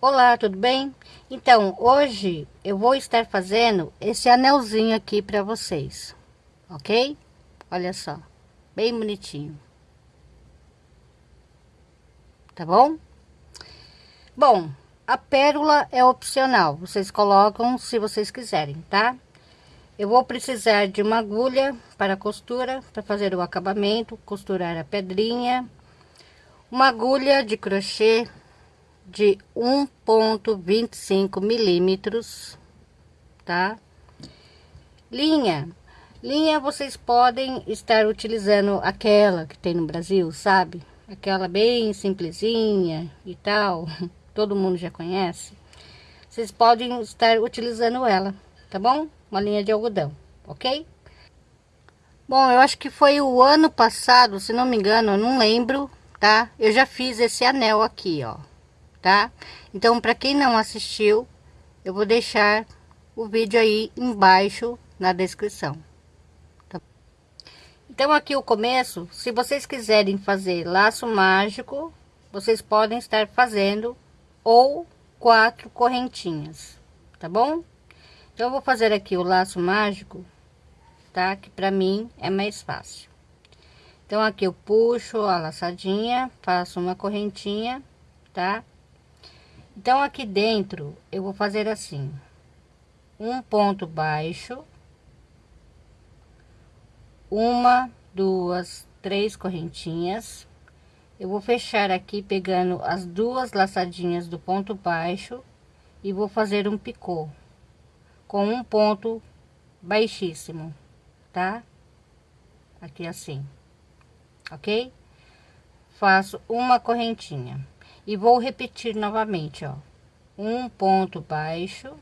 Olá, tudo bem? Então, hoje eu vou estar fazendo esse anelzinho aqui para vocês, ok? Olha só, bem bonitinho. Tá bom? Bom, a pérola é opcional, vocês colocam se vocês quiserem, tá? Eu vou precisar de uma agulha para costura, para fazer o acabamento, costurar a pedrinha, uma agulha de crochê de 1.25 milímetros, tá? Linha, linha vocês podem estar utilizando aquela que tem no Brasil, sabe? Aquela bem simplesinha e tal, todo mundo já conhece. Vocês podem estar utilizando ela, tá bom? Uma linha de algodão, ok? Bom, eu acho que foi o ano passado, se não me engano, eu não lembro, tá? Eu já fiz esse anel aqui, ó tá? Então, para quem não assistiu, eu vou deixar o vídeo aí embaixo na descrição. Tá? Então, aqui o começo, se vocês quiserem fazer laço mágico, vocês podem estar fazendo ou quatro correntinhas, tá bom? Então, eu vou fazer aqui o laço mágico, tá? Que para mim é mais fácil. Então, aqui eu puxo a laçadinha, faço uma correntinha, tá? Então, aqui dentro, eu vou fazer assim, um ponto baixo, uma, duas, três correntinhas. Eu vou fechar aqui pegando as duas laçadinhas do ponto baixo e vou fazer um picô com um ponto baixíssimo, tá? Aqui assim, ok? Faço uma correntinha e vou repetir novamente, ó, um ponto baixo,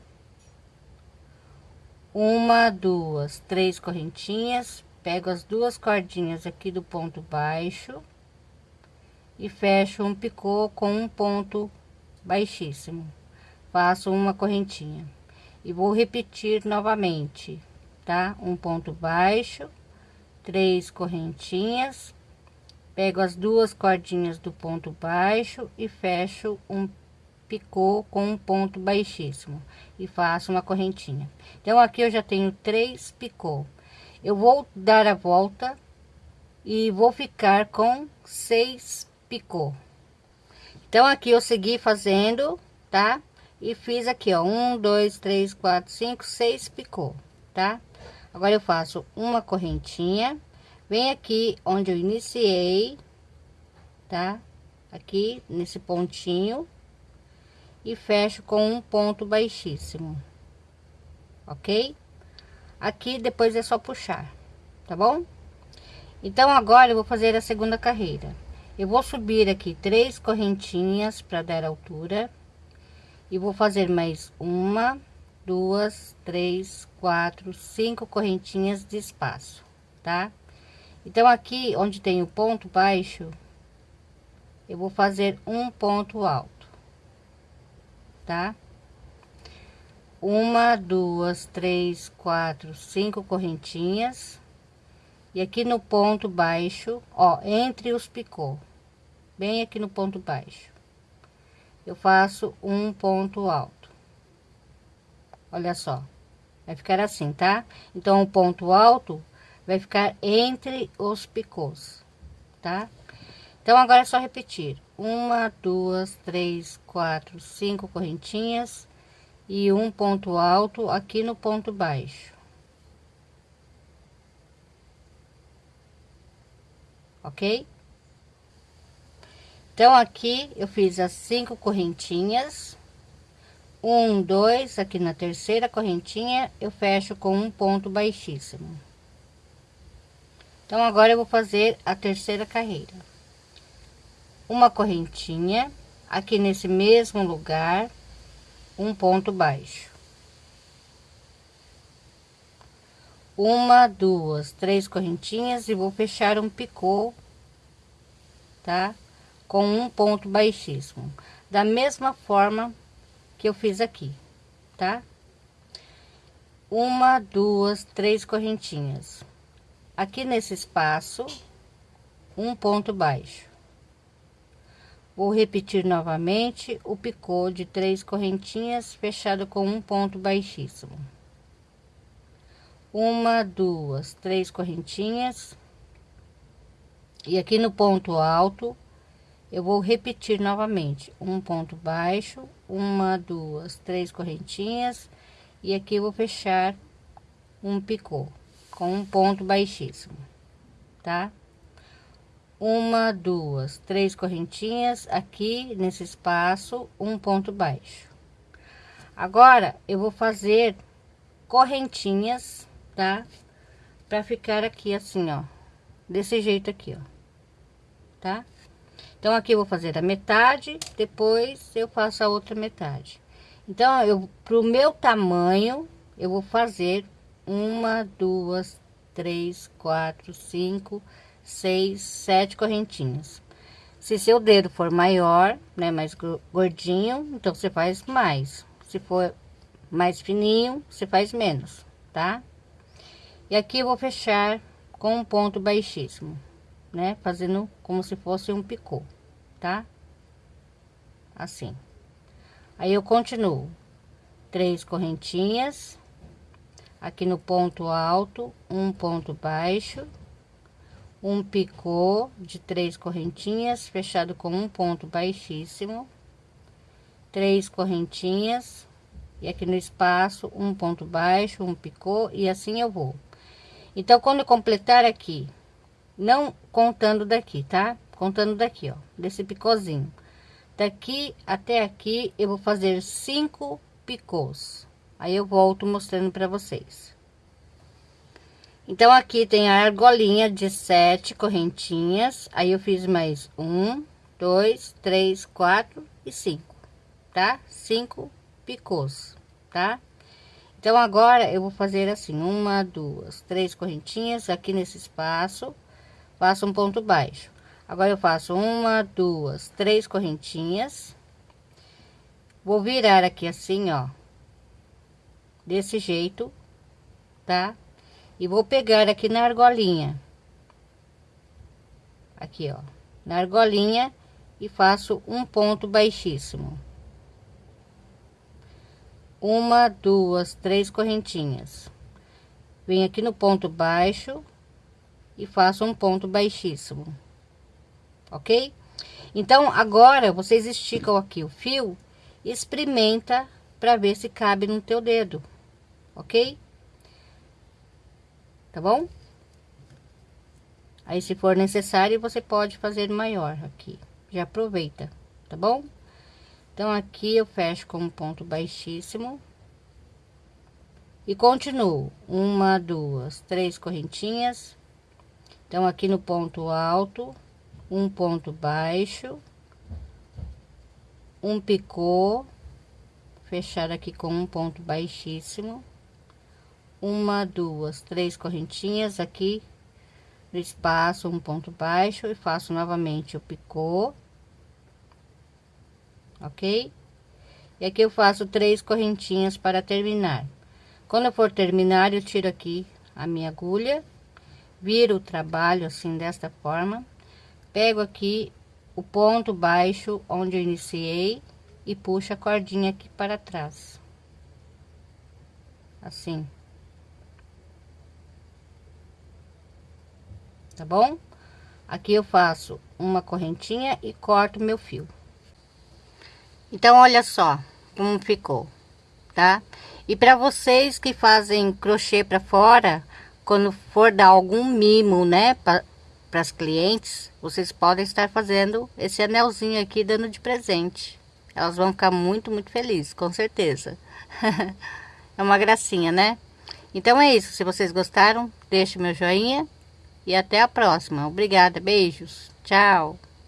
uma, duas, três correntinhas, pego as duas cordinhas aqui do ponto baixo. E fecho um picô com um ponto baixíssimo, faço uma correntinha. E vou repetir novamente, tá? Um ponto baixo, três correntinhas, pego as duas cordinhas do ponto baixo e fecho um picô com um ponto baixíssimo e faço uma correntinha. Então aqui eu já tenho três picô. Eu vou dar a volta e vou ficar com seis picô. Então aqui eu segui fazendo tá? E fiz aqui ó um dois três quatro cinco seis picô tá? Agora eu faço uma correntinha Vem aqui onde eu iniciei, tá? Aqui nesse pontinho e fecho com um ponto baixíssimo, ok? Aqui depois é só puxar, tá bom? Então agora eu vou fazer a segunda carreira. Eu vou subir aqui três correntinhas para dar altura e vou fazer mais uma, duas, três, quatro, cinco correntinhas de espaço, tá? Então, aqui onde tem o ponto baixo, eu vou fazer um ponto alto, tá? Uma, duas, três, quatro, cinco correntinhas. E aqui no ponto baixo, ó, entre os picô, bem aqui no ponto baixo, eu faço um ponto alto. Olha só, vai ficar assim, tá? Então, o ponto alto vai ficar entre os picôs, tá? Então, agora é só repetir. Uma, duas, três, quatro, cinco correntinhas e um ponto alto aqui no ponto baixo. Ok? Então, aqui eu fiz as cinco correntinhas. Um, dois, aqui na terceira correntinha, eu fecho com um ponto baixíssimo. Então, agora eu vou fazer a terceira carreira. Uma correntinha, aqui nesse mesmo lugar, um ponto baixo. Uma, duas, três correntinhas e vou fechar um picô, tá? Com um ponto baixíssimo. Da mesma forma que eu fiz aqui, tá? Uma, duas, três correntinhas aqui nesse espaço um ponto baixo Vou repetir novamente o picô de três correntinhas fechado com um ponto baixíssimo. Uma, duas, três correntinhas. E aqui no ponto alto, eu vou repetir novamente um ponto baixo, uma, duas, três correntinhas. E aqui vou fechar um picô com um ponto baixíssimo, tá? uma, duas, três correntinhas aqui nesse espaço, um ponto baixo. Agora, eu vou fazer correntinhas, tá? Pra ficar aqui assim, ó, desse jeito aqui, ó, tá? Então, aqui eu vou fazer a metade, depois eu faço a outra metade. Então, eu, pro meu tamanho, eu vou fazer uma, duas, três, quatro, cinco, seis, sete correntinhas. Se seu dedo for maior, né, mais gordinho, então você faz mais. Se for mais fininho, você faz menos, tá? E aqui eu vou fechar com um ponto baixíssimo, né? Fazendo como se fosse um picô, tá? Assim. Aí eu continuo. Três correntinhas. Aqui no ponto alto, um ponto baixo um picô de três correntinhas fechado com um ponto baixíssimo três correntinhas e aqui no espaço um ponto baixo um picô e assim eu vou. Então quando eu completar aqui não contando daqui tá? Contando daqui ó desse picôzinho. Daqui até aqui eu vou fazer cinco picôs aí eu volto mostrando para vocês então, aqui tem a argolinha de sete correntinhas. Aí, eu fiz mais um, dois, três, quatro e cinco, tá? Cinco picôs, tá? Então, agora eu vou fazer assim: uma, duas, três correntinhas aqui nesse espaço, faço um ponto baixo. Agora, eu faço uma, duas, três correntinhas, vou virar aqui assim, ó, desse jeito, tá? e vou pegar aqui na argolinha. Aqui ó. Na argolinha e faço um ponto baixíssimo. Uma duas três correntinhas. Venho aqui no ponto baixo e faço um ponto baixíssimo. Ok? Então agora vocês esticam aqui o fio experimenta para ver se cabe no teu dedo ok tá bom? Aí, se for necessário, você pode fazer maior aqui. Já aproveita, tá bom? Então, aqui eu fecho com um ponto baixíssimo. E continuo. Uma, duas, três correntinhas. Então, aqui no ponto alto, um ponto baixo. Um picô. Fechar aqui com um ponto baixíssimo uma, duas, três correntinhas aqui no espaço, um ponto baixo e faço novamente o picô, ok? E aqui eu faço três correntinhas para terminar. Quando eu for terminar, eu tiro aqui a minha agulha, viro o trabalho assim desta forma, pego aqui o ponto baixo onde eu iniciei e puxo a cordinha aqui para trás. Assim. Tá bom? Aqui eu faço uma correntinha e corto meu fio. Então, olha só como ficou, tá? E para vocês que fazem crochê para fora, quando for dar algum mimo, né, para as clientes, vocês podem estar fazendo esse anelzinho aqui dando de presente. Elas vão ficar muito, muito felizes, com certeza. é uma gracinha, né? Então é isso. Se vocês gostaram, deixe meu joinha e até a próxima. Obrigada, beijos, tchau.